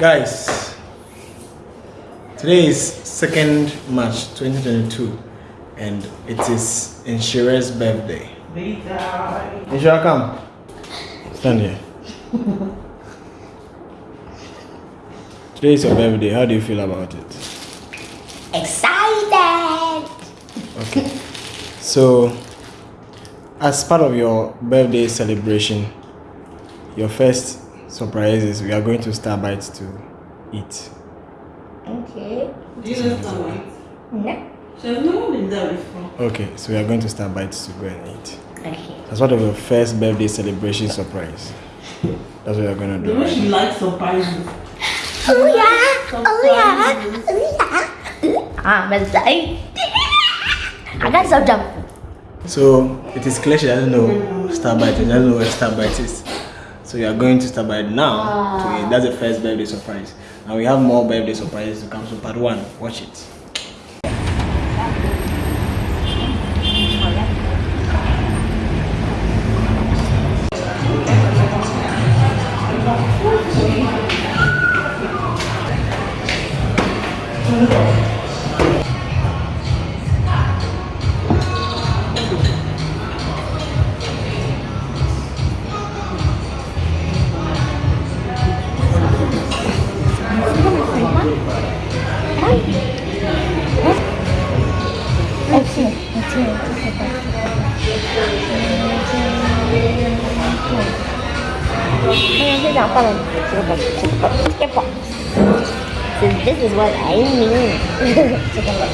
guys today is 2nd march 2022 and it is Inshira's birthday. Inshira come stand here. Today is your birthday. How do you feel about it? Excited! okay. So as part of your birthday celebration your first surprise is we are going to Starbites to eat Okay. Do you know Starlight? No. She has never been there before. okay so we are going to Starbites to go and eat Okay. as part of your first birthday celebration surprise that's what we are going to The do way right? she likes surprises. Oh yeah! Oh yeah! Oh yeah! I'm excited! Ah, I got some jump. So it is clear she doesn't know Starbite, she doesn't know where Starbite is. So we are going to Starbite now to. Ah. That's the first birthday surprise. And we have more birthday surprises to come. So part one, watch it. Okay. So this is what I mean. Chicken box.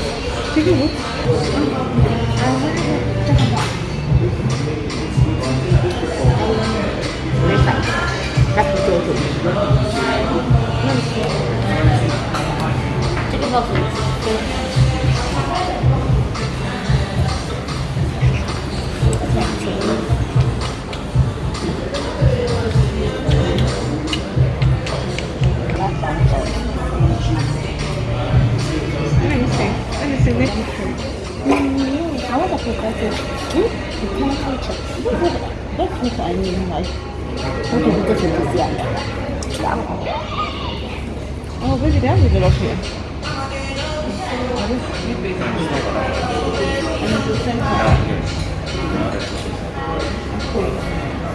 Very fine. That's the two. Chicken box. You you can. You know, like, you can see it. Yeah. Oh, baby, they have a lot here.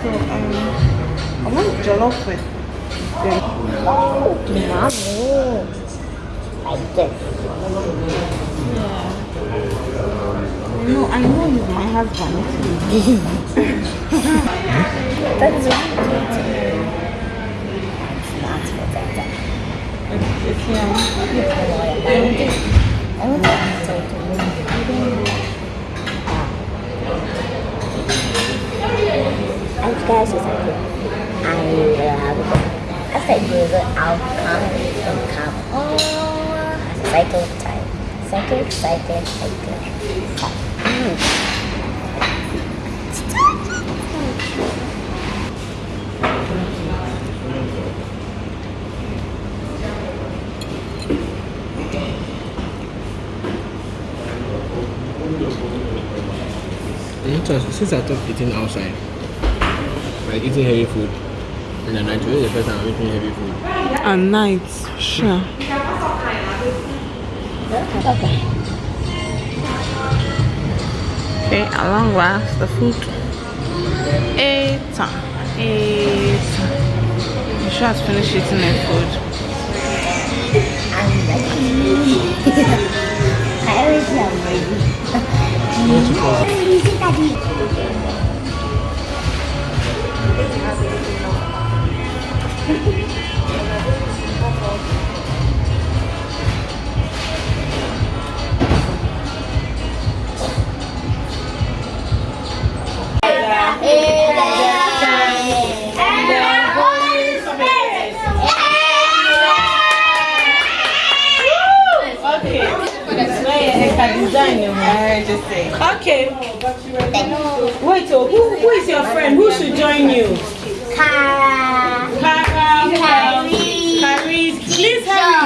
So, um, I want jollof with them. Oh, mommy. Like this. No, I know my husband. That's what That's I. It's yeah. I love it. I'll come and come. Oh, cycle time. Cycle, cycle, cycle. Mm. Since I stopped eating outside, like eating heavy food, in the night, today the first time I'm eating heavy food. At night, sure. Okay. Okay, at long last, the food. Eight time. Eight time. You sure has finished eating the food. I'm ready. I always am ready. Okay. Wait, so who, who is your friend? Who should join you? Kara. Kara, Kyrie. Kyrie. Please hurry.